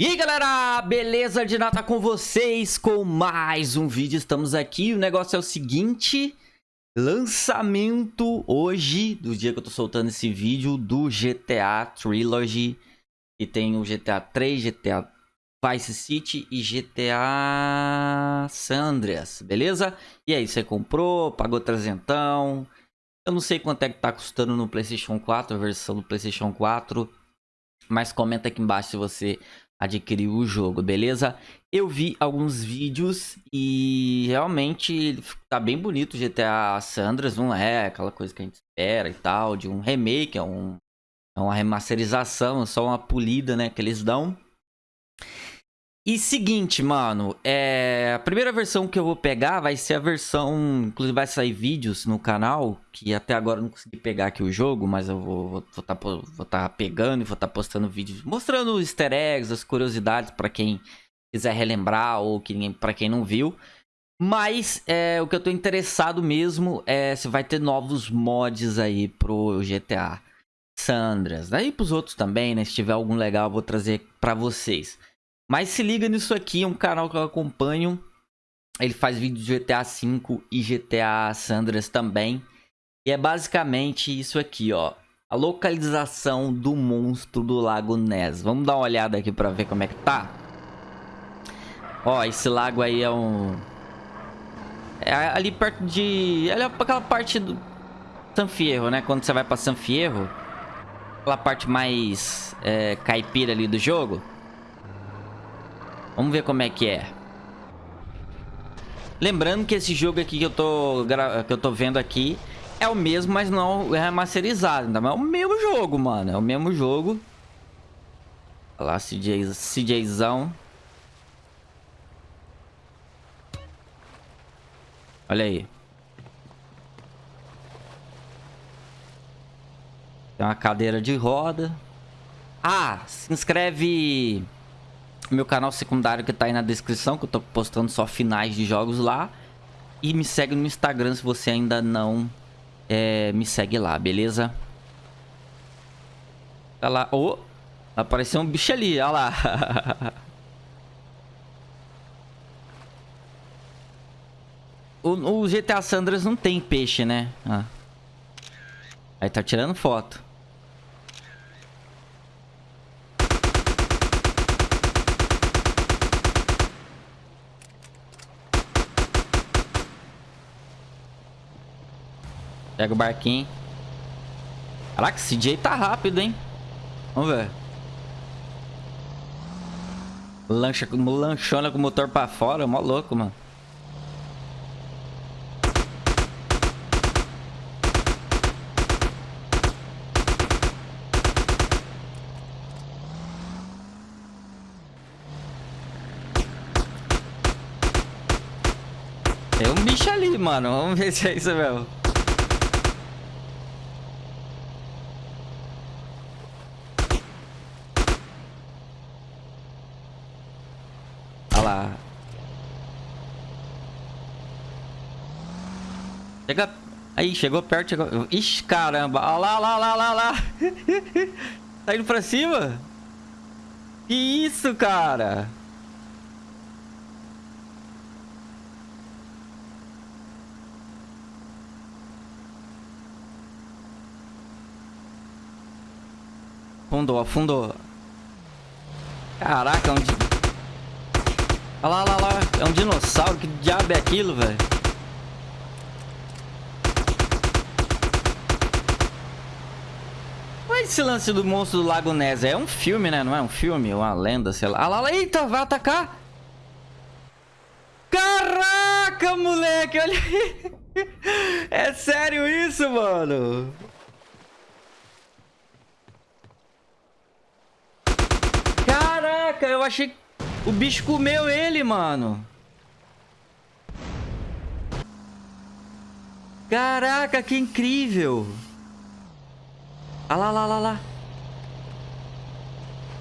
E aí galera, beleza de nada com vocês com mais um vídeo, estamos aqui, o negócio é o seguinte Lançamento hoje, do dia que eu tô soltando esse vídeo, do GTA Trilogy Que tem o GTA 3, GTA Vice City e GTA San Andreas, beleza? E aí, você comprou, pagou trezentão Eu não sei quanto é que tá custando no Playstation 4, a versão do Playstation 4 Mas comenta aqui embaixo se você adquirir o jogo, beleza? Eu vi alguns vídeos e realmente tá bem bonito o GTA Sandras, não é aquela coisa que a gente espera e tal, de um remake, é, um, é uma remasterização, só uma polida, né, que eles dão. E seguinte, mano, é... a primeira versão que eu vou pegar vai ser a versão... Inclusive vai sair vídeos no canal, que até agora eu não consegui pegar aqui o jogo, mas eu vou vou vou tá, vou tá pegando e vou estar tá postando vídeos mostrando os easter eggs, as curiosidades para quem quiser relembrar ou que, para quem não viu. Mas é, o que eu tô interessado mesmo é se vai ter novos mods aí pro GTA Sandras. Daí pros outros também, né? Se tiver algum legal eu vou trazer pra vocês. Mas se liga nisso aqui, é um canal que eu acompanho. Ele faz vídeos de GTA V e GTA Sandras também. E é basicamente isso aqui, ó. A localização do monstro do Lago Ness. Vamos dar uma olhada aqui pra ver como é que tá. Ó, esse lago aí é um... É ali perto de... É aquela parte do... San Fierro, né? Quando você vai pra San Fierro. Aquela parte mais é, caipira ali do jogo. Vamos ver como é que é. Lembrando que esse jogo aqui que eu tô, que eu tô vendo aqui é o mesmo, mas não é remasterizado. Então é o mesmo jogo, mano. É o mesmo jogo. Olha lá, CJ, CJzão. Olha aí. Tem uma cadeira de roda. Ah, se inscreve meu canal secundário que tá aí na descrição, que eu tô postando só finais de jogos lá. E me segue no Instagram se você ainda não é, me segue lá, beleza? Olha lá. Oh, apareceu um bicho ali, olha lá. o, o, GTA Sandras não tem peixe, né? Ah. Aí tá tirando foto. Pega o barquinho. Caraca, esse CJ tá rápido, hein? Vamos ver. Lancha, lanchona com o motor pra fora. Mó louco, mano. Tem um bicho ali, mano. Vamos ver se é isso mesmo. Lá. Chega... Aí, chegou perto, chegou... Ixi, caramba. Olha lá, lá, lá, lá, lá. tá indo pra cima? Que isso, cara? Afundou, afundou. Caraca, onde... Olha lá, olha lá. É um dinossauro. Que diabo é aquilo, velho? Olha esse lance do monstro do Lago Ness. É um filme, né? Não é um filme? Uma lenda, sei lá. Olha lá, lá. Eita, vai atacar. Caraca, moleque. Olha aí. É sério isso, mano? Caraca, eu achei o bicho comeu ele, mano. Caraca, que incrível. Ah lá, lá, lá, lá.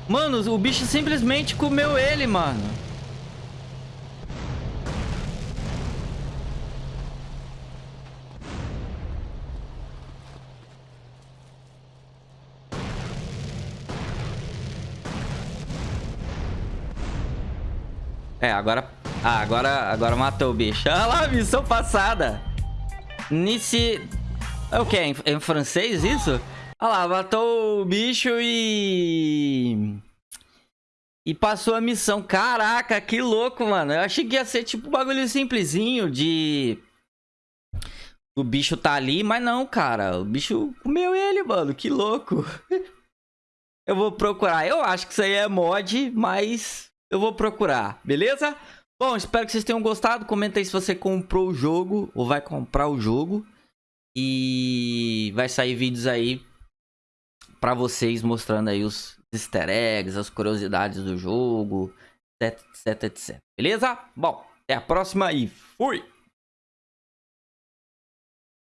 Mano, o bicho simplesmente comeu ele, mano. É, agora... Ah, agora, agora matou o bicho. Olha lá, missão passada. Nice... É o que? Em, em francês isso? Olha lá, matou o bicho e... E passou a missão. Caraca, que louco, mano. Eu achei que ia ser tipo um bagulho simplesinho de... O bicho tá ali, mas não, cara. O bicho comeu ele, mano. Que louco. eu vou procurar. Eu acho que isso aí é mod, mas eu vou procurar, beleza? Bom, espero que vocês tenham gostado. Comenta aí se você comprou o jogo ou vai comprar o jogo. E vai sair vídeos aí pra vocês mostrando aí os easter eggs, as curiosidades do jogo, etc, etc, etc. Beleza? Bom, até a próxima e fui!